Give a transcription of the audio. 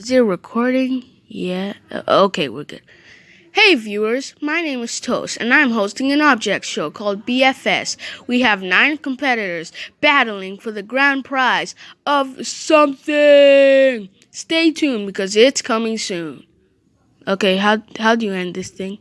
Is it recording? Yeah. Uh, okay, we're good. Hey viewers, my name is Toast, and I'm hosting an object show called BFS. We have nine competitors battling for the grand prize of something. Stay tuned because it's coming soon. Okay, how how do you end this thing?